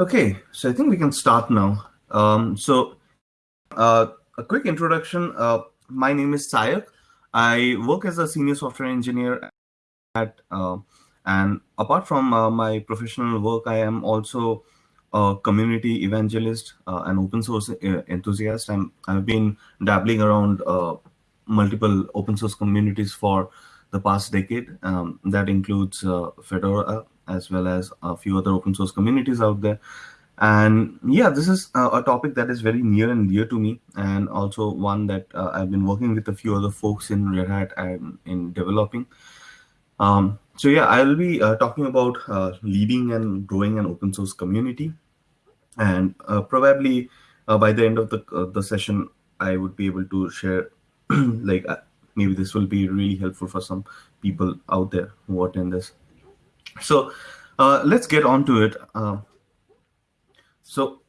Okay, so I think we can start now. Um, so, uh, a quick introduction. Uh, my name is Sayak. I work as a senior software engineer at, uh, and apart from uh, my professional work, I am also a community evangelist, uh, an open source uh, enthusiast. I'm, I've been dabbling around multiple open source communities for the past decade. Um, that includes Fedora, as well as a few other open source communities out there. And yeah, this is uh, a topic that is very near and dear to me, and also one that uh, I've been working with a few other folks in Red Hat and in developing. Um, so yeah, I'll be uh, talking about uh, leading and growing an open source community, and uh, probably uh, by the end of the the session, I would be able to share like maybe this will be really helpful for some people out there who attend this. So uh, let's get on to it. Uh, so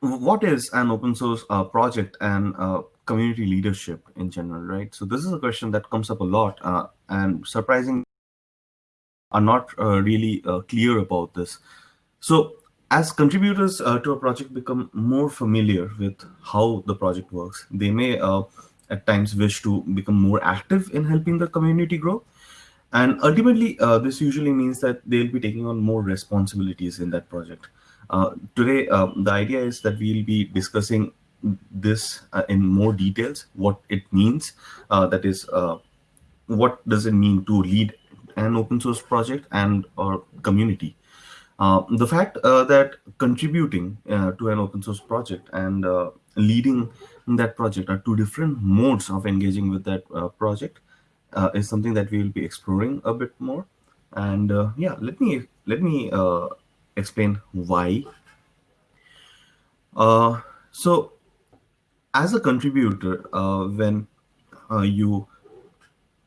what is an open source uh, project and uh, community leadership in general, right? So this is a question that comes up a lot uh, and surprising are not uh, really clear about this. So as contributors to a project become more familiar with how the project works, they may at times wish to become more active in helping the community grow. And ultimately, uh, this usually means that they'll be taking on more responsibilities in that project. Uh, today, uh, the idea is that we'll be discussing this uh, in more details, what it means, uh, that is, uh, what does it mean to lead an open source project and or community. the fact that contributing to an open source project and leading that project are two different modes of engaging with that project uh, is something that we will be exploring a bit more. And uh, yeah, let me let me uh, explain why. Uh, so, as a contributor, uh, when uh, you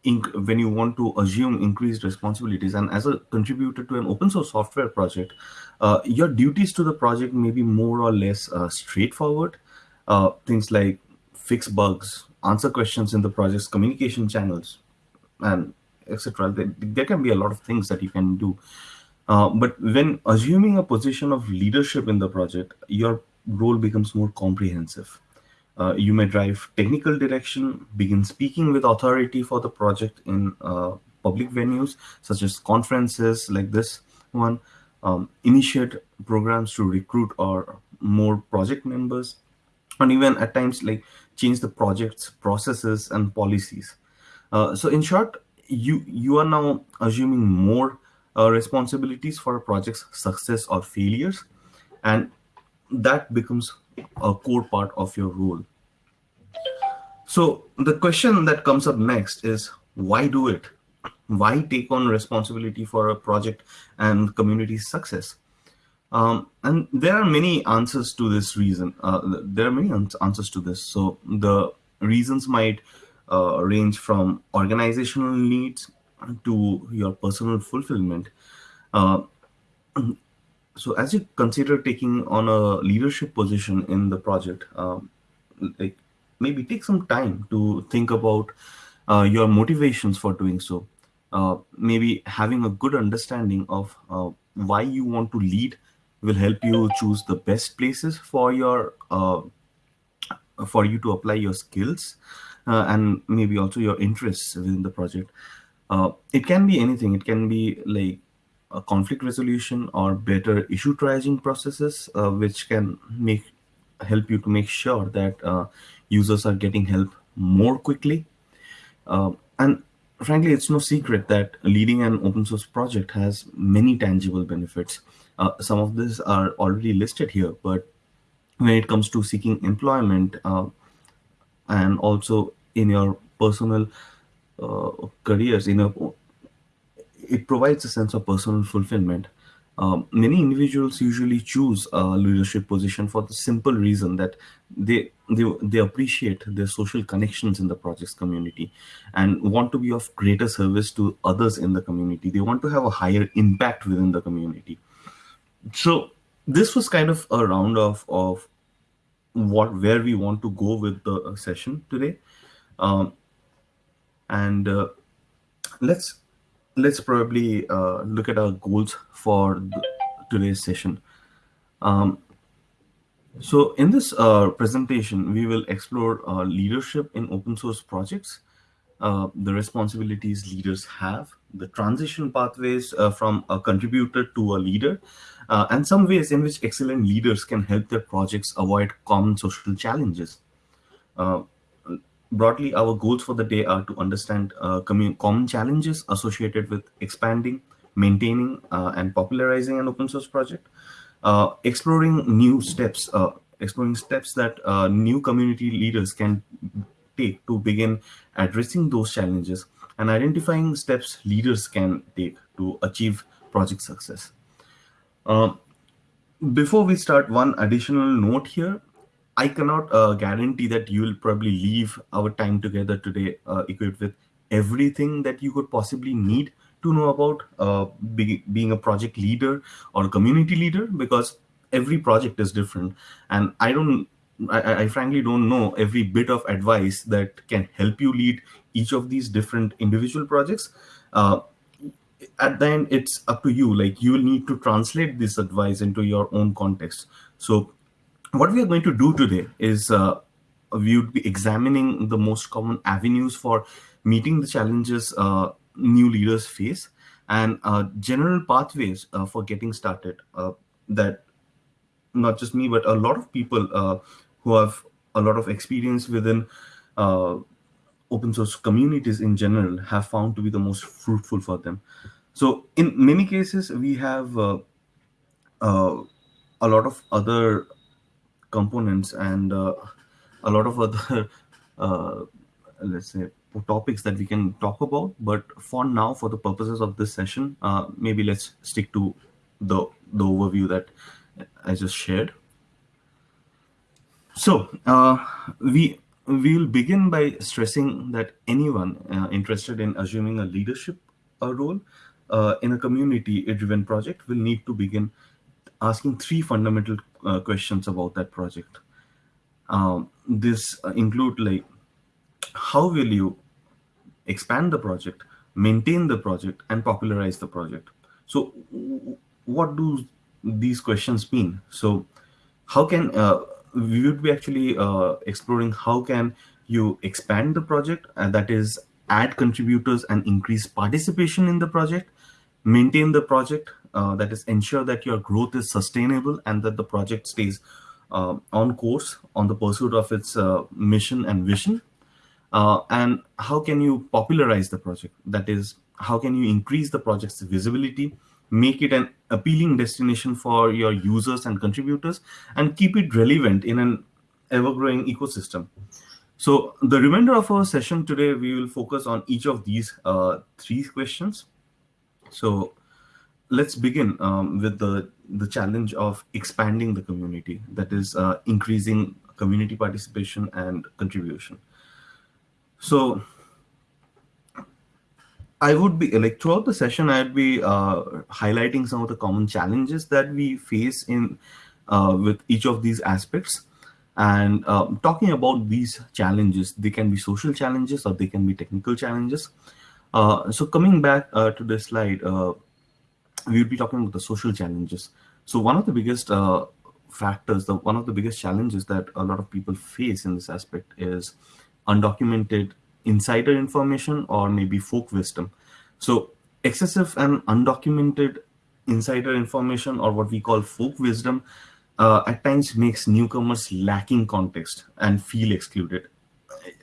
when you want to assume increased responsibilities, and as a contributor to an open source software project, your duties to the project may be more or less straightforward. things like fix bugs, answer questions in the project's communication channels, and etc. There, can be a lot of things that you can do. Uh, but when assuming a position of leadership in the project, your role becomes more comprehensive. Uh, you may drive technical direction, begin speaking with authority for the project in uh, public venues, such as conferences like this one, um, initiate programs to recruit or more project members, and even at times like change the project's processes and policies. Uh, so in short, you you are now assuming more uh, responsibilities for a project's success or failures, and that becomes a core part of your role. So the question that comes up next is why do it? Why take on responsibility for a project and community success? Um, and there are many answers to this reason. Uh, there are many answers to this. So the reasons might uh, range from organizational needs to your personal fulfillment. Uh, so as you consider taking on a leadership position in the project, um, like maybe take some time to think about uh, your motivations for doing so. Uh, maybe having a good understanding of uh, why you want to lead will help you choose the best places for your uh, for you to apply your skills uh, and maybe also your interests within the project. Uh, it can be anything. It can be like a conflict resolution or better issue triaging processes, uh, which can make help you to make sure that uh, users are getting help more quickly. Uh, and frankly, it's no secret that leading an open source project has many tangible benefits. Uh, some of these are already listed here, but when it comes to seeking employment, and also in your personal uh, careers you know it provides a sense of personal fulfillment. Um, many individuals usually choose a leadership position for the simple reason that they, they they appreciate their social connections in the project's community and want to be of greater service to others in the community. They want to have a higher impact within the community. So this was kind of a round of of what where we want to go with the session today um, and uh, let's let's probably uh, look at our goals for today's session Um, so in this uh, presentation, we will explore uh, leadership in open source projects, uh, the responsibilities leaders have, the transition pathways uh, from a contributor to a leader, uh, and some ways in which excellent leaders can help their projects avoid common social challenges. Uh, broadly, our goals for the day are to understand common challenges associated with expanding, maintaining, and popularizing an open source project, uh, exploring new steps, uh, exploring steps that uh, new community leaders can take to begin addressing those challenges and identifying steps leaders can take to achieve project success. Um, before we start, one additional note here. I cannot uh, guarantee that you will probably leave our time together today uh, equipped with everything that you could possibly need to know about uh, be, being a project leader or a community leader because every project is different. And i don't I, I, frankly don't know every bit of advice that can help you lead each of these different individual projects. Uh, at the end it's up to you. Like you will need to translate this advice into your own context. So what we are going to do today is uh, we would be examining the most common avenues for meeting the challenges uh, new leaders face and uh, general pathways uh, for getting started uh, that not just me but a lot of people uh, who have a lot of experience within open source communities in general have found to be the most fruitful for them. So in many cases we have a lot of other components and a lot of other let's say topics that we can talk about. But for now, for the purposes of this session, uh, maybe let's stick to the, the overview that I just shared. So uh, we we will begin by stressing that anyone uh, interested in assuming a leadership uh, role uh, in a community-driven project will need to begin asking three fundamental uh, questions about that project. Um, this include like how will you expand the project, maintain the project, and popularize the project. So what do these questions mean? So how can, uh, we would be actually uh, exploring how can you expand the project, and that is add contributors and increase participation in the project, maintain the project, uh, that is ensure that your growth is sustainable and that the project stays uh, on course on the pursuit of its uh, mission and vision uh, and how can you popularize the project? That is, how can you increase the project's visibility, make it an appealing destination for your users and contributors, and keep it relevant in an ever-growing ecosystem. So the remainder of our session today, we will focus on each of these uh, three questions. So let's begin um, with the, the challenge of expanding the community, that is uh, increasing community participation and contribution. So I would be like throughout the session, I'd be uh, highlighting some of the common challenges that we face in uh, with each of these aspects and uh, talking about these challenges. They can be social challenges or they can be technical challenges. Uh, so coming back uh, to this slide, uh, we will be talking about the social challenges. So one of the biggest factors, the one of the biggest challenges that a lot of people face in this aspect is undocumented insider information or maybe folk wisdom. So excessive and undocumented insider information or what we call folk wisdom uh, at times makes newcomers lacking context and feel excluded.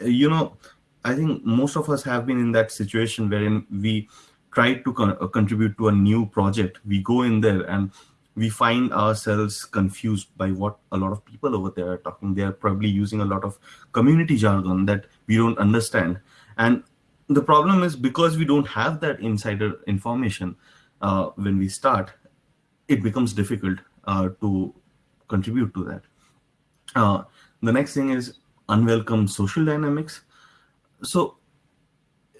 You know, I think most of us have been in that situation wherein we try to con uh, contribute to a new project. We go in there and we find ourselves confused by what a lot of people over there are talking. They are probably using a lot of community jargon that we don't understand. And the problem is because we don't have that insider information uh, when we start, it becomes difficult uh, to contribute to that. Uh, the next thing is unwelcome social dynamics. So,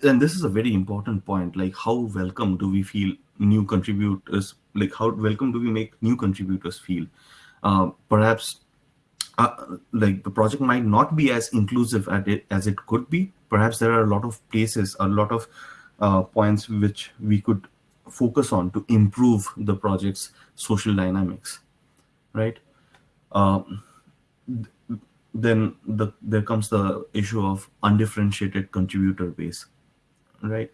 and this is a very important point, like how welcome do we feel new contributors like how welcome do we make new contributors feel? Uh, perhaps uh, like the project might not be as inclusive at it as it could be. Perhaps there are a lot of places a lot of uh, points which we could focus on to improve the project's social dynamics right? Uh, then the, there comes the issue of undifferentiated contributor base, right?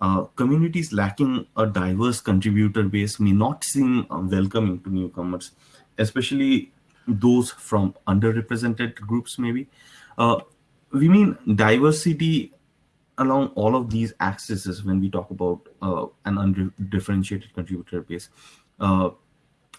Uh, communities lacking a diverse contributor base may not seem uh, welcoming to newcomers, especially those from underrepresented groups, maybe. Uh, we mean diversity along all of these axes when we talk about uh, an undifferentiated contributor base. Uh,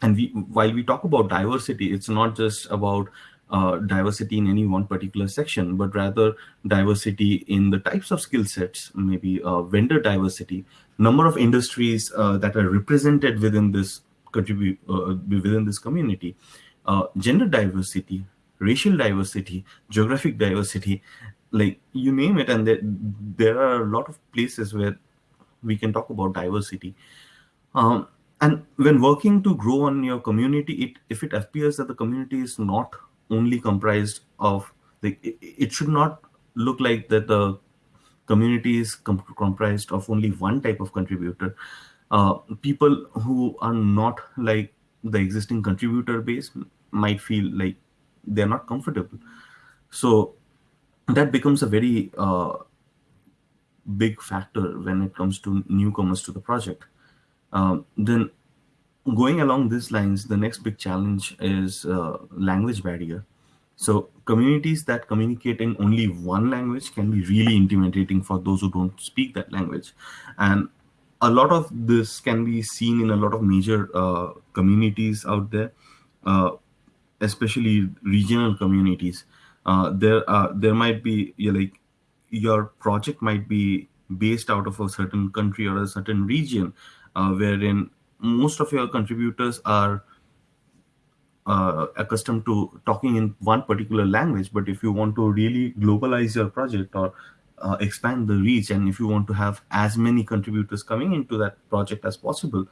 and we, while we talk about diversity, it's not just about uh, diversity in any one particular section, but rather diversity in the types of skill sets, maybe uh, vendor diversity, number of industries uh, that are represented within this contribute uh, within this community, uh, gender diversity, racial diversity, geographic diversity, like you name it, and there, there are a lot of places where we can talk about diversity. Um, and when working to grow on your community, it, if it appears that the community is not only comprised of the it, should not look like that the community is com comprised of only one type of contributor. Uh, people who are not like the existing contributor base might feel like they're not comfortable. So that becomes a very uh, big factor when it comes to newcomers to the project. Um, then going along these lines, the next big challenge is uh, language barrier. So communities that communicate in only one language can be really intimidating for those who don't speak that language. And a lot of this can be seen in a lot of major uh, communities out there, uh, especially regional communities. Uh, there, uh, there might be like your project might be based out of a certain country or a certain region, uh, wherein most of your contributors are uh, accustomed to talking in one particular language but if you want to really globalize your project or uh, expand the reach and if you want to have as many contributors coming into that project as possible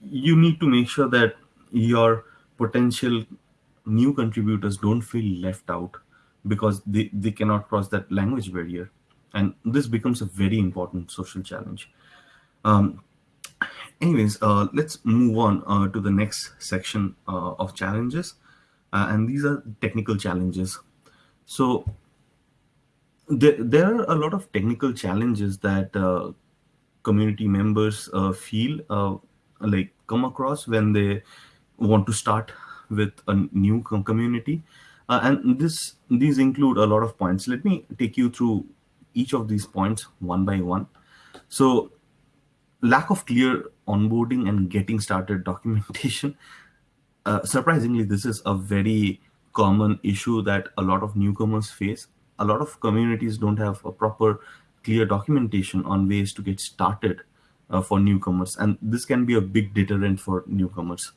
you need to make sure that your potential new contributors don't feel left out because they, they cannot cross that language barrier. And this becomes a very important social challenge. Um, anyways, uh, let's move on uh, to the next section uh, of challenges. Uh, and these are technical challenges. So there, there are a lot of technical challenges that uh, community members uh, feel like come across when they want to start with a new community. and this these include a lot of points. Let me take you through each of these points one by one. So lack of clear onboarding and getting started documentation. Uh, surprisingly, this is a very common issue that a lot of newcomers face. A lot of communities don't have a proper clear documentation on ways to get started uh, for newcomers. And this can be a big deterrent for newcomers.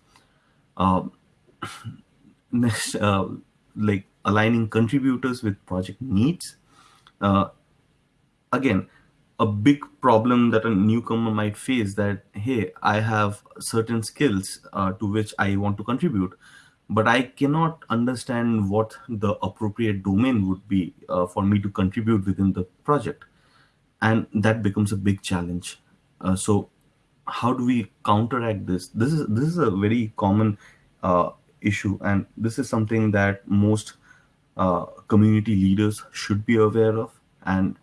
Um, next, uh, like aligning contributors with project needs. Uh, again, a big problem that a newcomer might face that hey i have certain skills uh, to which i want to contribute but i cannot understand what the appropriate domain would be uh, for me to contribute within the project. And that becomes a big challenge. Uh, so how do we counteract this? This is this is a very common uh, issue and this is something that most uh, community leaders should be aware of and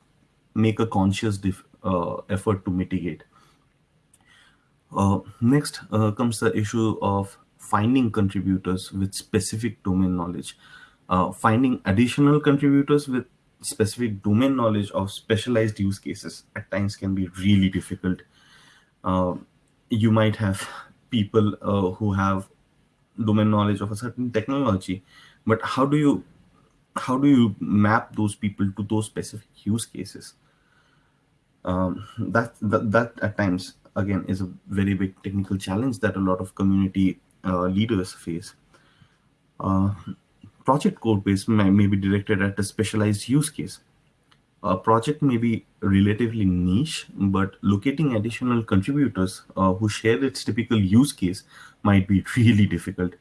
make a conscious uh, effort to mitigate. Uh, next uh, comes the issue of finding contributors with specific domain knowledge. Uh, finding additional contributors with specific domain knowledge of specialized use cases at times can be really difficult. Uh, you might have people who have domain knowledge of a certain technology, but how do you how do you map those people to those specific use cases? Um, that, that, that at times again is a very big technical challenge that a lot of community uh, leaders face. Uh, project code base may, may be directed at a specialized use case. A project may be relatively niche, but locating additional contributors uh, who share its typical use case might be really difficult.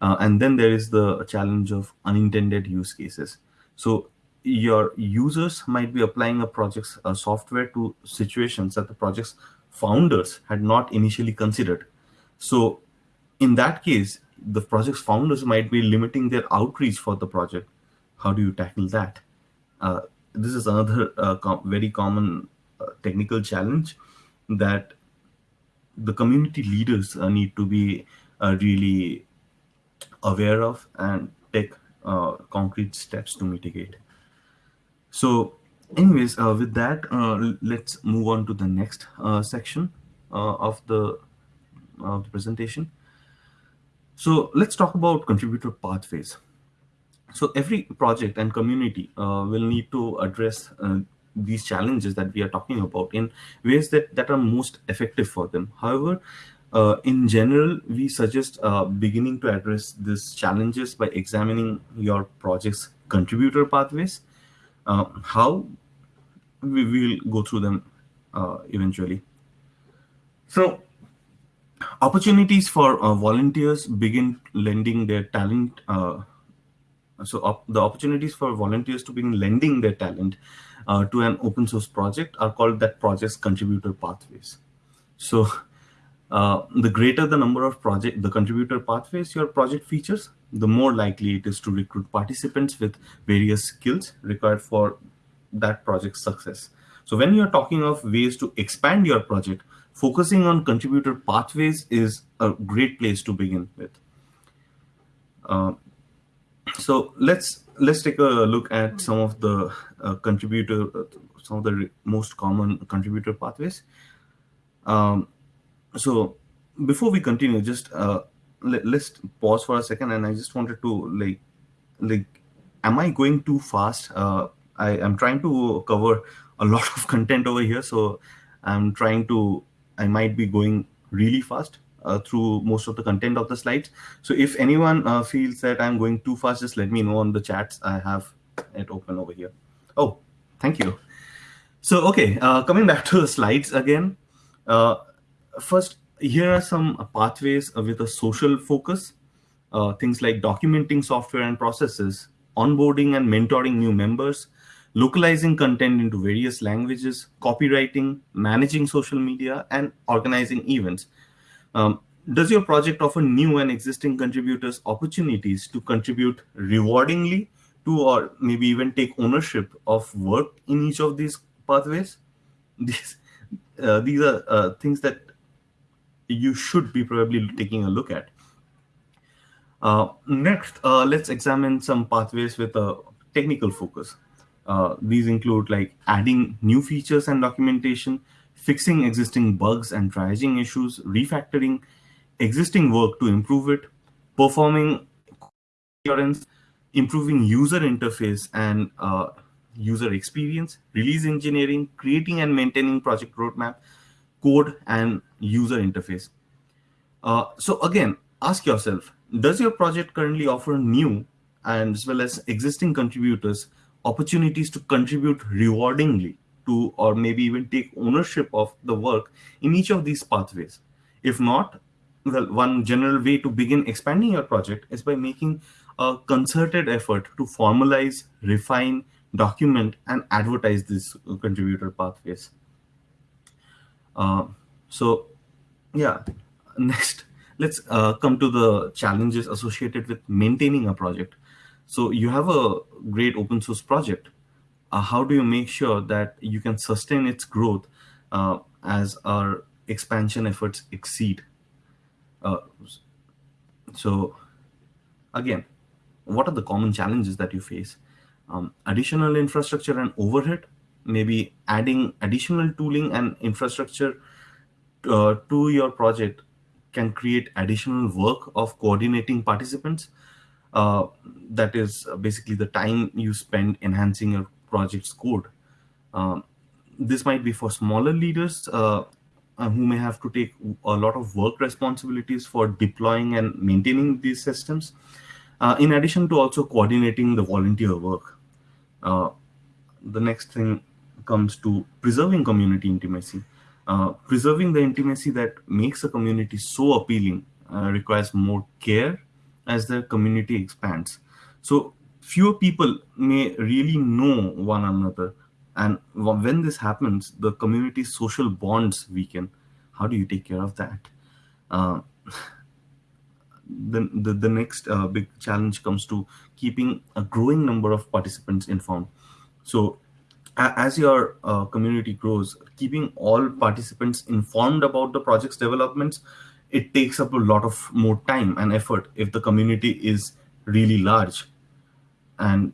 Uh, and then there is the challenge of unintended use cases. So your users might be applying a project's uh, software to situations that the project's founders had not initially considered. So in that case, the project's founders might be limiting their outreach for the project. How do you tackle that? Uh, this is another uh, com very common uh, technical challenge that the community leaders uh, need to be uh, really aware of and take concrete steps to mitigate. So anyways, with that, let's move on to the next section of the of the presentation. So let's talk about contributor pathways. So every project and community uh, will need to address uh, these challenges that we are talking about in ways that, that are most effective for them. However, uh, in general, we suggest uh, beginning to address these challenges by examining your project's contributor pathways. Uh, how we will go through them uh, eventually. So opportunities for uh, volunteers begin lending their talent. Uh, so op the opportunities for volunteers to begin lending their talent uh, to an open source project are called that project's contributor pathways. So uh, the greater the number of project, the contributor pathways your project features, the more likely it is to recruit participants with various skills required for that project's success. So when you're talking of ways to expand your project, focusing on contributor pathways is a great place to begin with. Uh, so let's let's take a look at some of the uh, contributor, uh, some of the most common contributor pathways. Um, so before we continue, just uh, let, us pause for a second, and I just wanted to like like, am I going too fast? Uh, I am trying to cover a lot of content over here, so I'm trying to I might be going really fast uh, through most of the content of the slides. So if anyone uh, feels that I'm going too fast, just let me know on the chats. I have it open over here. Oh, thank you. So, okay, uh, coming back to the slides again. First, here are some pathways with a social focus. Uh, things like documenting software and processes, onboarding and mentoring new members, localizing content into various languages, copywriting, managing social media, and organizing events. Um, does your project offer new and existing contributors opportunities to contribute rewardingly to or maybe even take ownership of work in each of these pathways? These, uh, these are uh, things that you should be probably taking a look at. Uh, next, uh, let's examine some pathways with a technical focus. Uh, these include like adding new features and documentation, fixing existing bugs and triaging issues, refactoring existing work to improve it, performing assurance, improving user interface and uh, user experience, release engineering, creating and maintaining project roadmap, code and user interface. Uh, so again, ask yourself, does your project currently offer new and as well as existing contributors opportunities to contribute rewardingly to or maybe even take ownership of the work in each of these pathways. If not, well, one general way to begin expanding your project is by making a concerted effort to formalize, refine, document, and advertise these contributor pathways. Uh, so, yeah, next, let's uh, come to the challenges associated with maintaining a project. So you have a great open source project. Uh, how do you make sure that you can sustain its growth uh, as our expansion efforts exceed? Uh, so again, what are the common challenges that you face? Um, additional infrastructure and overhead, maybe adding additional tooling and infrastructure uh, to your project can create additional work of coordinating participants uh, that is basically the time you spend enhancing your project's code. Um, this might be for smaller leaders uh, uh, who may have to take a lot of work responsibilities for deploying and maintaining these systems, uh, in addition to also coordinating the volunteer work. Uh, the next thing comes to preserving community intimacy. Uh, preserving the intimacy that makes a community so appealing requires more care as the community expands. So fewer people may really know one another. And when this happens, the community's social bonds weaken. How do you take care of that? Uh, the, the, the next uh, big challenge comes to keeping a growing number of participants informed. So as your uh, community grows, keeping all participants informed about the project's developments, it takes up a lot of more time and effort if the community is really large. And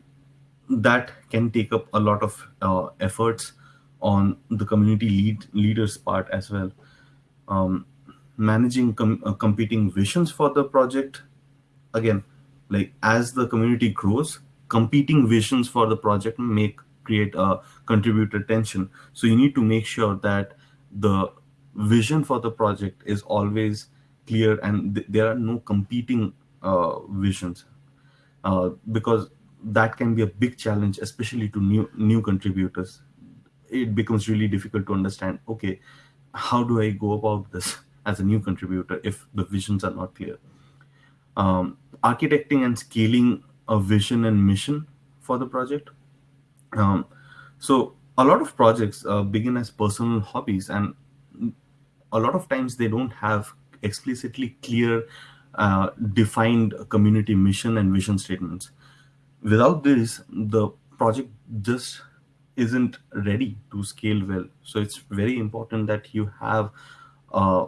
that can take up a lot of uh, efforts on the community lead leaders part as well. Um, managing com uh, competing visions for the project, again, like as the community grows, competing visions for the project make create a contributor tension. So you need to make sure that the vision for the project is always clear and th there are no competing uh, visions uh, because that can be a big challenge, especially to new new contributors. It becomes really difficult to understand. Okay, how do I go about this as a new contributor if the visions are not clear? Um, architecting and scaling a vision and mission for the project. Um, so a lot of projects uh, begin as personal hobbies, and a lot of times they don't have explicitly clear, uh, defined community mission and vision statements. Without this, the project just isn't ready to scale well. So it's very important that you have a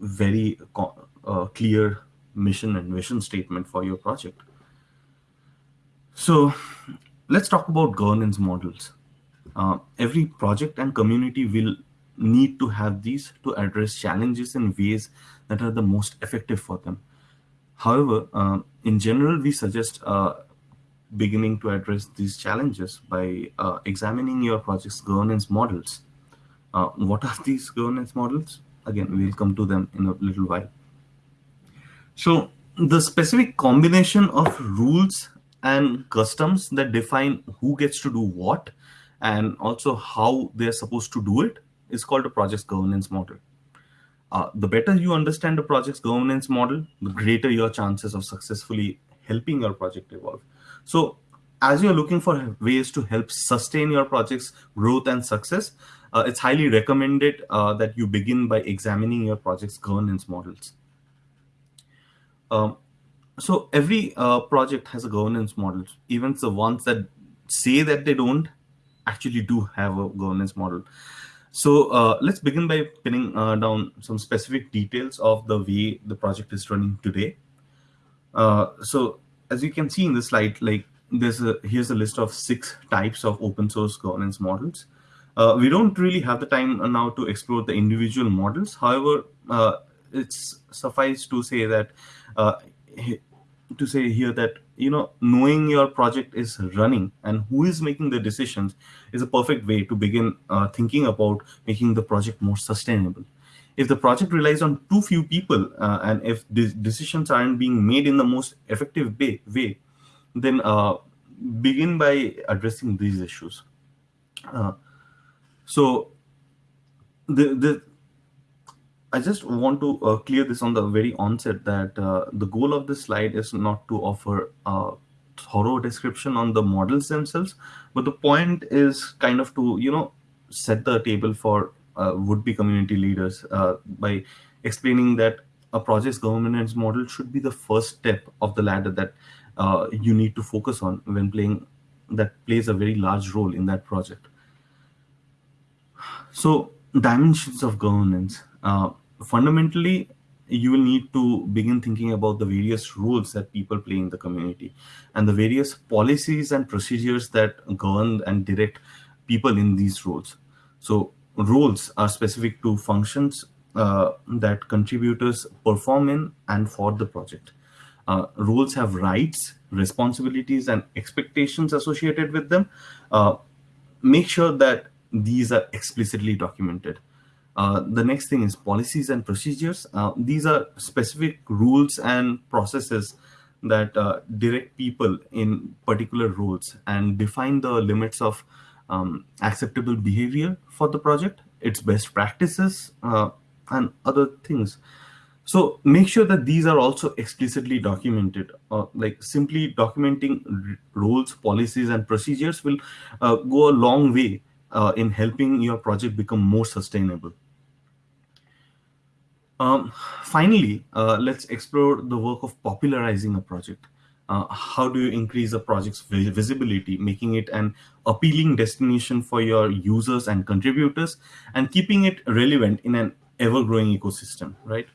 very uh, clear mission and vision statement for your project. So let's talk about governance models. Uh, every project and community will need to have these to address challenges in ways that are the most effective for them. However, uh, in general, we suggest uh, beginning to address these challenges by uh, examining your project's governance models. Uh, what are these governance models? Again, we'll come to them in a little while. So the specific combination of rules and customs that define who gets to do what and also how they're supposed to do it is called a project governance model. Uh, the better you understand the project's governance model, the greater your chances of successfully helping your project evolve. So as you're looking for ways to help sustain your project's growth and success, uh, it's highly recommended uh, that you begin by examining your project's governance models. Um, so every uh, project has a governance model. Even the ones that say that they don't actually do have a governance model. So uh, let's begin by pinning uh, down some specific details of the way the project is running today. Uh, so as you can see in the slide, like there's a here's a list of six types of open source governance models. Uh, we don't really have the time now to explore the individual models. However, uh, it's suffice to say that to say here that you know knowing your project is running and who is making the decisions is a perfect way to begin uh, thinking about making the project more sustainable if the project relies on too few people uh, and if decisions aren't being made in the most effective way, way then uh, begin by addressing these issues. Uh, so the, the I just want to uh, clear this on the very onset that uh, the goal of this slide is not to offer a thorough description on the models themselves, but the point is kind of to, you know, set the table for uh, would-be community leaders uh, by explaining that a project's governance model should be the first step of the ladder that uh, you need to focus on when playing that plays a very large role in that project. So dimensions of governance. Uh, fundamentally, you will need to begin thinking about the various roles that people play in the community and the various policies and procedures that govern and direct people in these roles. So roles are specific to functions uh, that contributors perform in and for the project. Uh, roles have rights, responsibilities, and expectations associated with them. Uh, make sure that these are explicitly documented. Uh, the next thing is policies and procedures. Uh, these are specific rules and processes that uh, direct people in particular roles and define the limits of um, acceptable behavior for the project, its best practices, uh, and other things. So make sure that these are also explicitly documented. Uh, like simply documenting rules, policies, and procedures will go a long way in helping your project become more sustainable. Um, finally, uh, let's explore the work of popularizing a project. Uh, how do you increase a project's visibility, making it an appealing destination for your users and contributors, and keeping it relevant in an ever-growing ecosystem, right?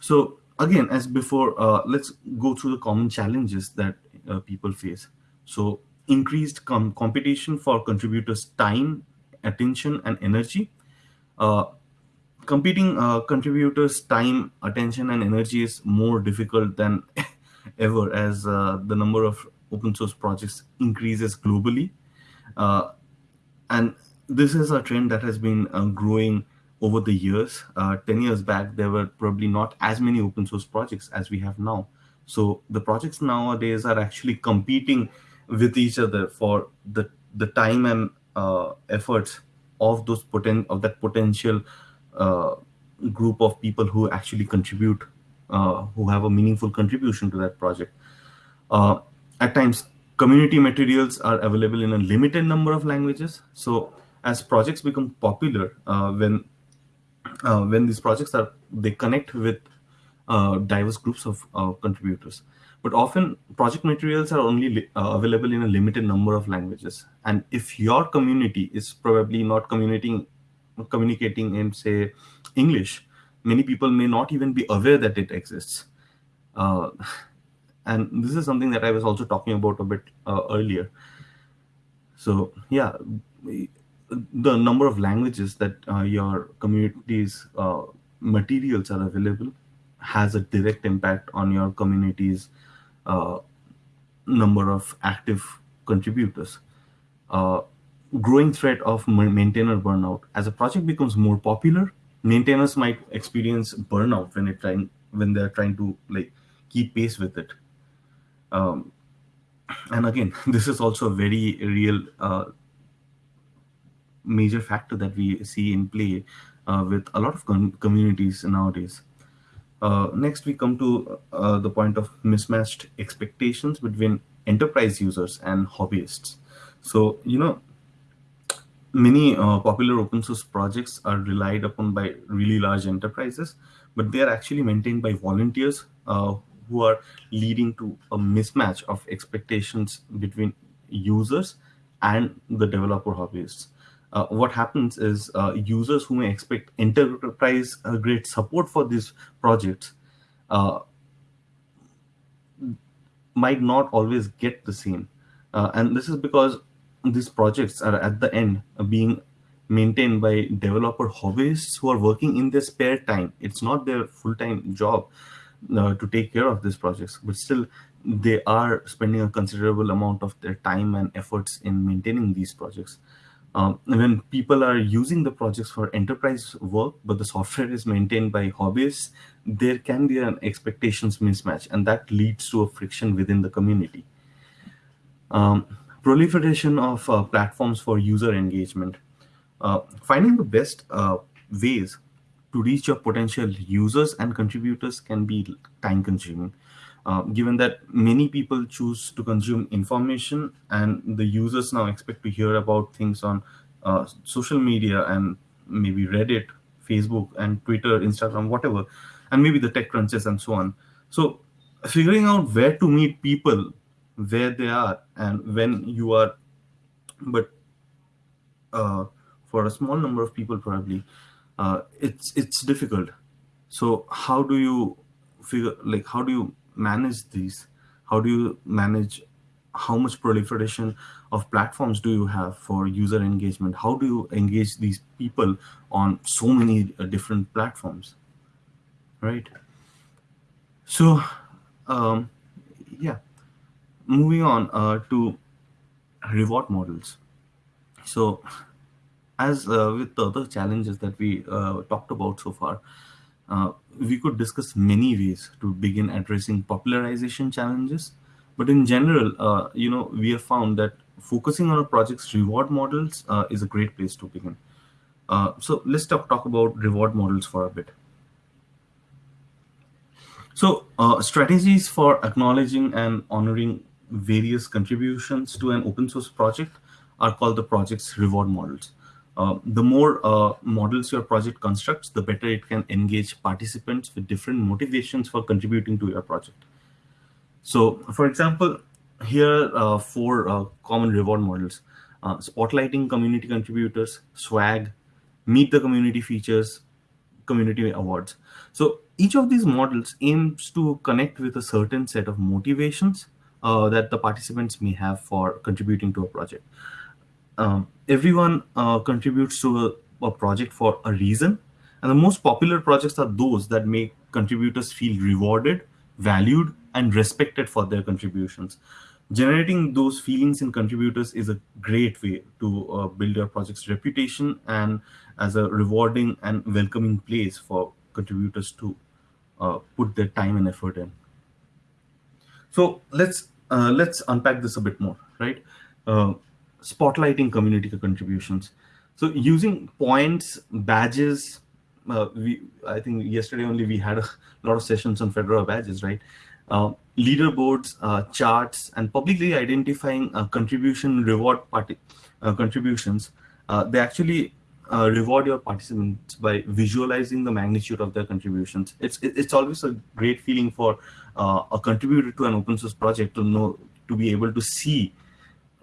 So again, as before, uh, let's go through the common challenges that uh, people face. So increased com competition for contributors' time, attention, and energy. Competing uh, contributors' time, attention, and energy is more difficult than ever as uh, the number of open source projects increases globally. Uh, and this is a trend that has been uh, growing over the years. Uh, 10 years back, there were probably not as many open source projects as we have now. So the projects nowadays are actually competing with each other for the, the time and uh, efforts of those poten of that potential group of people who actually contribute, uh, who have a meaningful contribution to that project. Uh, at times, community materials are available in a limited number of languages. So as projects become popular, when when these projects are they connect with uh, diverse groups of uh, contributors. But often project materials are only uh, available in a limited number of languages. And if your community is probably not communicating communicating in, say, English, many people may not even be aware that it exists. Uh, and this is something that I was also talking about a bit uh, earlier. So yeah, the number of languages that uh, your community's uh, materials are available has a direct impact on your community's uh, number of active contributors. Growing threat of maintainer burnout. As a project becomes more popular, maintainers might experience burnout when it trying when they're trying to like keep pace with it. Um, and again, this is also a very real uh, major factor that we see in play uh, with a lot of com communities nowadays. Uh, next, we come to uh, the point of mismatched expectations between enterprise users and hobbyists. So, you know, many uh, popular open source projects are relied upon by really large enterprises, but they are actually maintained by volunteers uh, who are leading to a mismatch of expectations between users and the developer hobbyists. Uh, what happens is uh, users who may expect enterprise uh, grade support for these projects uh, might not always get the same. and this is because these projects are at the end being maintained by developer hobbyists who are working in their spare time. It's not their full-time job uh, to take care of these projects, but still they are spending a considerable amount of their time and efforts in maintaining these projects. Um, when people are using the projects for enterprise work, but the software is maintained by hobbyists, there can be an expectations mismatch, and that leads to a friction within the community. Um, proliferation of uh, platforms for user engagement. Uh, finding the best uh, ways to reach your potential users and contributors can be time consuming. Uh, given that many people choose to consume information and the users now expect to hear about things on uh, social media and maybe Reddit, Facebook and Twitter, Instagram, whatever, and maybe the tech crunches and so on. So figuring out where to meet people where they are and when you are but uh, for a small number of people probably uh, it's it's difficult. So how do you figure like how do you manage these? How do you manage how much proliferation of platforms do you have for user engagement? How do you engage these people on so many uh, different platforms? Right? So um, yeah moving on uh, to reward models. So as uh, with the other challenges that we uh, talked about so far, uh, we could discuss many ways to begin addressing popularization challenges. But in general, uh, you know, we have found that focusing on a project's reward models uh, is a great place to begin. so let's talk, talk about reward models for a bit. So strategies for acknowledging and honoring various contributions to an open source project are called the project's reward models. Uh, the more uh, models your project constructs, the better it can engage participants with different motivations for contributing to your project. So, for example, here are four uh, common reward models. Uh, spotlighting community contributors, swag, meet the community features, community awards. So each of these models aims to connect with a certain set of motivations uh, that the participants may have for contributing to a project. Um, everyone uh, contributes to a, a, project for a reason. And the most popular projects are those that make contributors feel rewarded, valued, and respected for their contributions. Generating those feelings in contributors is a great way to uh, build your project's reputation and as a rewarding and welcoming place for contributors to uh, put their time and effort in. So let's uh, let's unpack this a bit more, right? Uh, spotlighting community contributions. So using points, badges, uh, we I think yesterday only we had a lot of sessions on Fedora badges, right? Uh, leaderboards, uh, charts, and publicly identifying contribution reward party contributions. they actually uh, reward your participants by visualizing the magnitude of their contributions. It's it's always a great feeling for uh, a contributor to an open source project to know to be able to see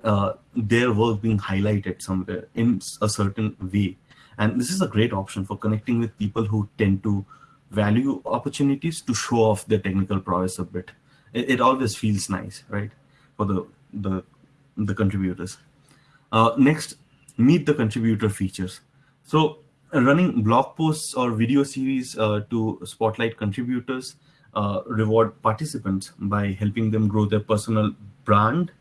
uh, their work being highlighted somewhere in a certain way. And this is a great option for connecting with people who tend to value opportunities to show off their technical prowess a bit. It, it always feels nice, right, for the the the contributors. Uh, next, meet the contributor features. So running blog posts or video series uh, to spotlight contributors, uh, reward participants by helping them grow their personal brand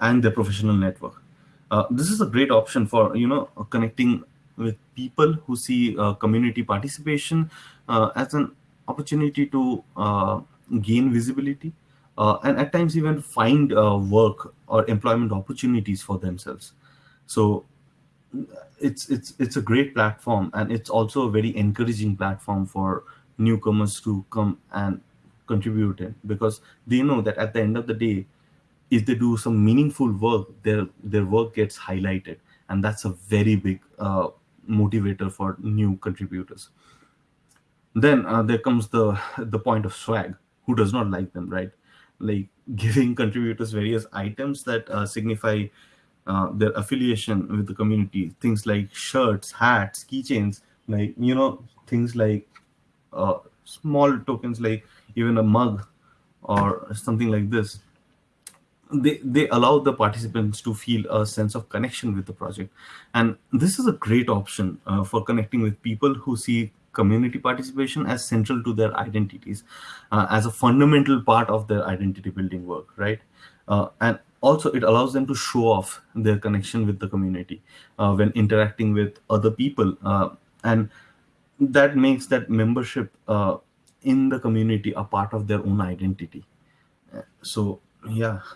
and their professional network. Uh, this is a great option for you know connecting with people who see uh, community participation uh, as an opportunity to uh, gain visibility and at times even find work or employment opportunities for themselves. So it's it's it's a great platform and it's also a very encouraging platform for newcomers to come and contribute in because they know that at the end of the day if they do some meaningful work their their work gets highlighted and that's a very big uh, motivator for new contributors. Then uh, there comes the the point of swag. Who does not like them right? Like giving contributors various items that uh, signify uh, their affiliation with the community. Things like shirts, hats, keychains, like you know things like uh, small tokens like even a mug or something like this. They, they allow the participants to feel a sense of connection with the project. And this is a great option uh, for connecting with people who see community participation as central to their identities, uh, as a fundamental part of their identity building work, right? Uh, and also it allows them to show off their connection with the community uh, when interacting with other people uh, and that makes that membership uh, in the community a part of their own identity. So yeah.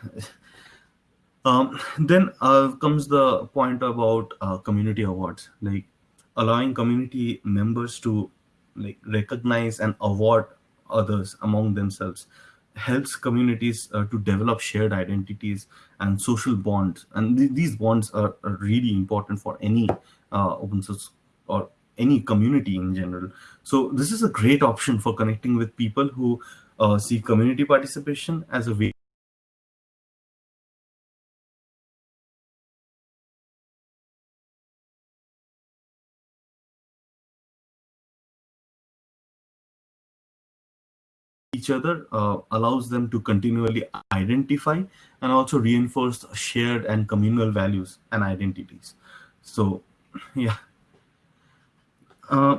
Um, then uh, comes the point about uh, community awards like allowing community members to like recognize and award others among themselves helps communities uh, to develop shared identities and social bonds. And th these bonds are, are, really important for any uh, open source or any community in general. So this is a great option for connecting with people who uh, see community participation as a way each other uh, allows them to continually identify and also reinforce shared and communal values and identities. So, yeah. Uh,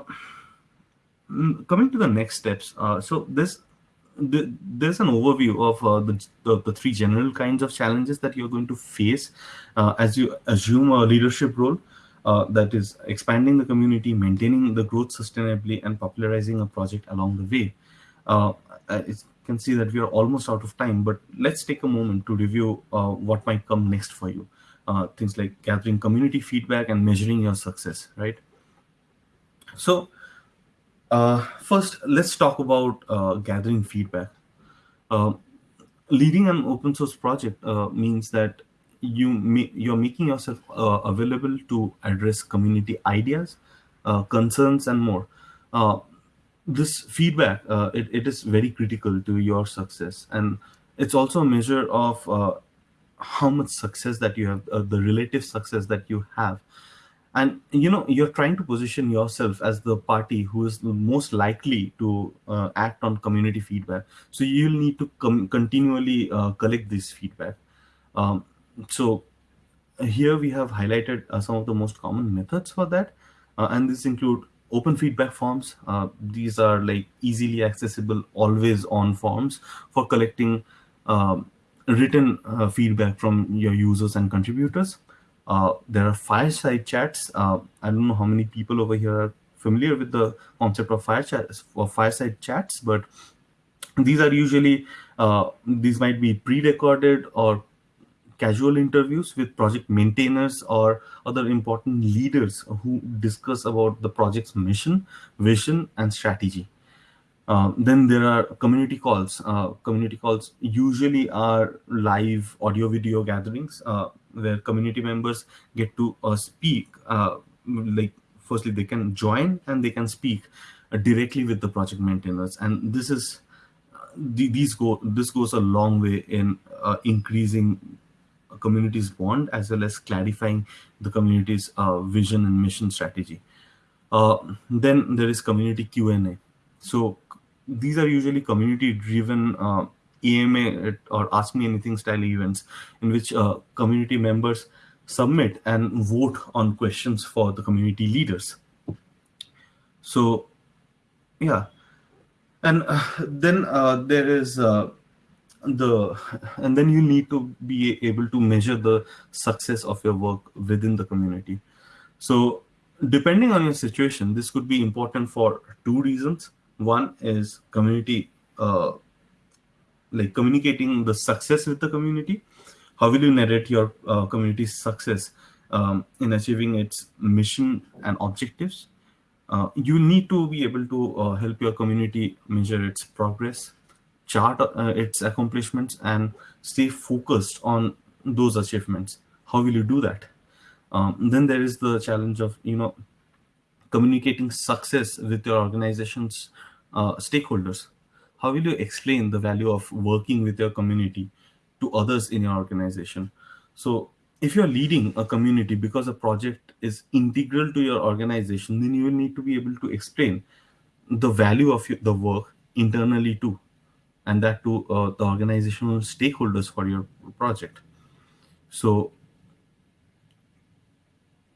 coming to the next steps, uh, so this the, there's an overview of uh, the, the, the three general kinds of challenges that you're going to face uh, as you assume a leadership role. Uh, that is expanding the community, maintaining the growth sustainably, and popularizing a project along the way. Uh, uh, can see that we are almost out of time, but let's take a moment to review uh, what might come next for you. Uh, things like gathering community feedback and measuring your success, right? So uh, first, let's talk about uh, gathering feedback. Uh, leading an open source project means that you you're making yourself uh, available to address community ideas, uh, concerns, and more. This feedback uh, it, it is very critical to your success, and it's also a measure of uh, how much success that you have, uh, the relative success that you have. And you know you're trying to position yourself as the party who is most likely to uh, act on community feedback. So you'll need to continually uh, collect this feedback. Um, so here we have highlighted uh, some of the most common methods for that. And these include open feedback forms uh, these are like easily accessible always on forms for collecting um, written uh, feedback from your users and contributors uh, there are fireside chats. Uh, I don't know how many people over here are familiar with the concept of fire chats or fireside chats, but these are usually uh, these might be pre-recorded or casual interviews with project maintainers or other important leaders who discuss about the project's mission, vision, and strategy. Uh, then there are community calls. Uh, community calls usually are live audio video gatherings uh, where community members get to uh, speak. Uh, like firstly, they can join and they can speak directly with the project maintainers, and this is these go this goes a long way in increasing community's bond as well as clarifying the community's vision and mission strategy. then there is community Q&A. So these are usually community driven uh, AMA or Ask Me Anything style events in which uh, community members submit and vote on questions for the community leaders. So, yeah. And uh, then uh, there is uh, the, and then you need to be able to measure the success of your work within the community. So, depending on your situation, this could be important for two reasons. One is community, uh, like communicating the success with the community. How will you narrate your uh, community's success um, in achieving its mission and objectives? Uh, you need to be able to uh, help your community measure its progress, chart uh, its accomplishments, and stay focused on those achievements. How will you do that? Um, then there is the challenge of you know communicating success with your organization's uh, stakeholders. How will you explain the value of working with your community to others in your organization? So if you're leading a community because a project is integral to your organization, then you will need to be able to explain the value of the work internally too, and that to uh, the organizational stakeholders for your project. So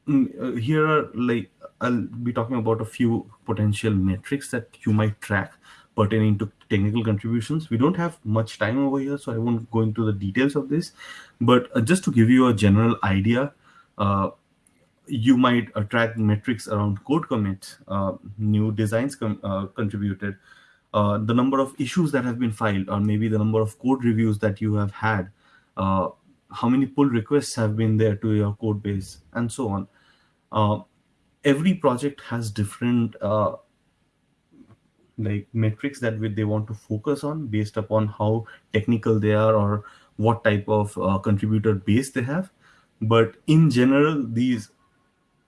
mm, uh, here are like I'll be talking about a few potential metrics that you might track pertaining to technical contributions. We don't have much time over here, so I won't go into the details of this. But uh, just to give you a general idea, uh, you might track metrics around code commits, new designs uh, contributed, uh, the number of issues that have been filed, or maybe the number of code reviews that you have had, how many pull requests have been there to your code base, and so on. Every project has different uh, like metrics that they want to focus on based upon how technical they are or what type of uh, contributor base they have. But in general these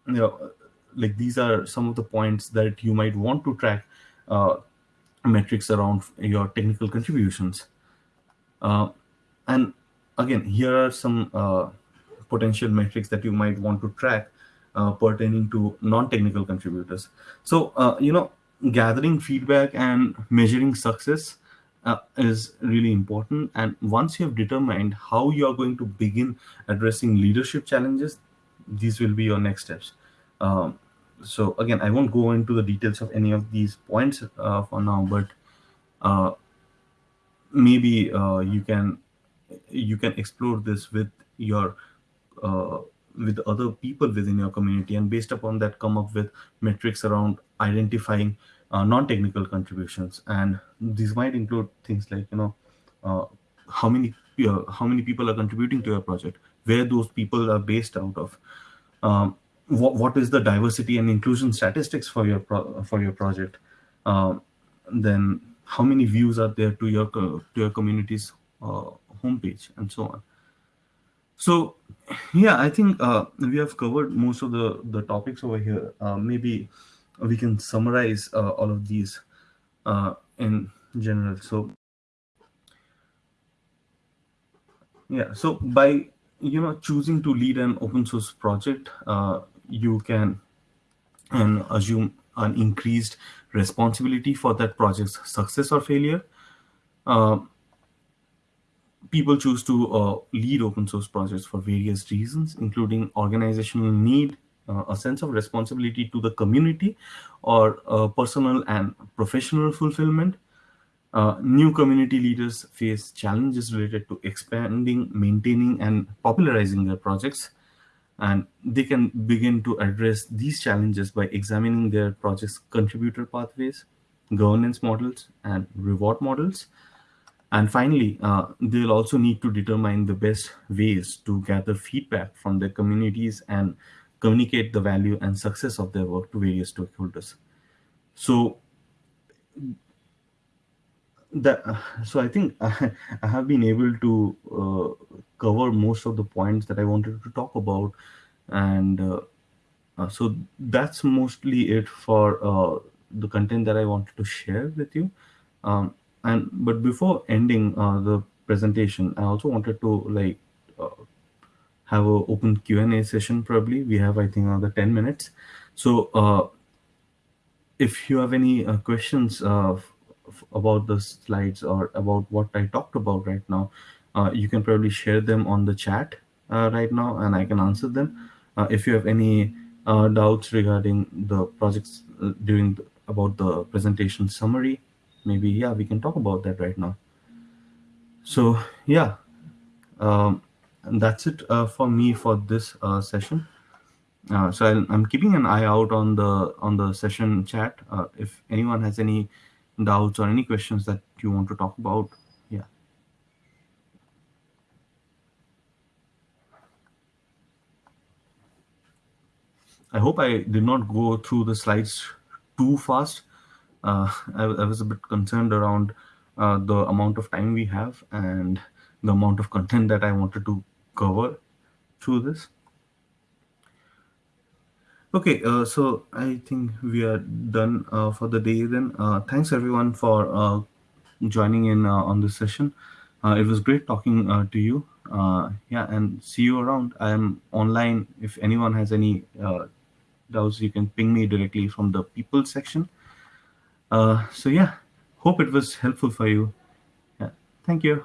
you know like these are some of the points that you might want to track uh, metrics around your technical contributions uh, and again here are some uh, potential metrics that you might want to track uh, pertaining to non-technical contributors. So, uh, you know, gathering feedback and measuring success uh, is really important. And once you have determined how you are going to begin addressing leadership challenges, these will be your next steps. Um, so again, I won't go into the details of any of these points uh, for now, but uh, maybe uh, you can you can explore this with your with other people within your community and based upon that come up with metrics around identifying uh, non-technical contributions. And these might include things like you know uh, how many uh, how many people are contributing to your project where those people are based out of. Um, what, what is the diversity and inclusion statistics for your for your project um, then how many views are there to your to your community's uh, homepage and so on So, yeah, I think uh, we have covered most of the the topics over here. Uh, maybe we can summarize uh, all of these uh, in general. So, yeah, so by you know choosing to lead an open source project, uh, you can and assume an increased responsibility for that project's success or failure. Uh, people choose to uh, lead open source projects for various reasons, including organizational need, uh, a sense of responsibility to the community, or uh, personal and professional fulfillment. Uh, new community leaders face challenges related to expanding, maintaining, and popularizing their projects. And they can begin to address these challenges by examining their project's contributor pathways, governance models, and reward models and finally, uh, they'll also need to determine the best ways to gather feedback from their communities and communicate the value and success of their work to various stakeholders. So that so I think I, I have been able to uh, cover most of the points that I wanted to talk about, and uh, uh, so that's mostly it for uh, the content that I wanted to share with you. Um, and but before ending uh, the presentation, I also wanted to like have a open Q and A session. Probably we have I think another ten minutes. So if you have any questions uh, about the slides or about what I talked about right now, uh, you can probably share them on the chat uh, right now, and I can answer them. Uh, if you have any uh, doubts regarding the projects uh, during the, about the presentation summary, maybe yeah, we can talk about that right now. So yeah, um, that's it uh, for me for this session. So I'll, I'm keeping an eye out on the on the session chat. If anyone has any doubts or any questions that you want to talk about, yeah. I hope I did not go through the slides too fast. Uh, I, I, was a bit concerned around uh, the amount of time we have and the amount of content that I wanted to cover through this. Okay, uh, so I think we are done uh, for the day then. Uh, thanks everyone for uh, joining in uh, on this session. Uh, it was great talking to you. yeah, and see you around. I am online. If anyone has any doubts, you can ping me directly from the people section. so yeah, hope it was helpful for you. Yeah, thank you.